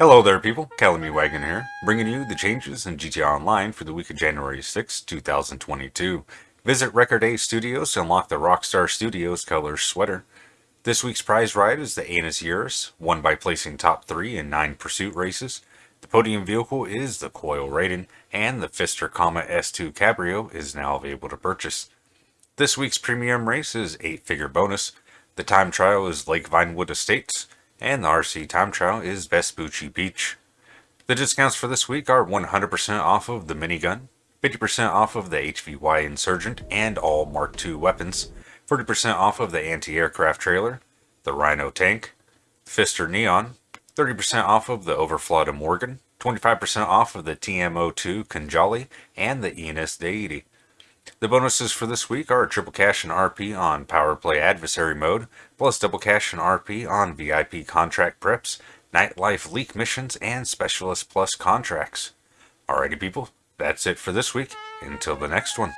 Hello there people, Calamity Wagon here, bringing you the changes in GTA Online for the week of January 6, 2022. Visit Record A Studios to unlock the Rockstar Studios color sweater. This week's prize ride is the Annis Euros, won by placing top 3 in 9 pursuit races. The podium vehicle is the Coil Raiden, and the Pfister Comet S2 Cabrio is now available to purchase. This week's premium race is 8 figure bonus. The time trial is Lake Vinewood Estates, and the RC time trial is Vespucci Beach. The discounts for this week are 100% off of the minigun, 50% off of the HVY Insurgent and all Mark II weapons, 40% off of the anti-aircraft trailer, the Rhino tank, Pfister Neon, 30% off of the Överflöd Imorgon, 25% off of the TMO2 Khanjali, and the Enus Deity. The bonuses for this week are triple cash and RP on Power Play Adversary mode, plus double cash and RP on VIP contract preps, Nightlife leak missions, and Specialist Plus contracts. Alrighty people, that's it for this week. Until the next one.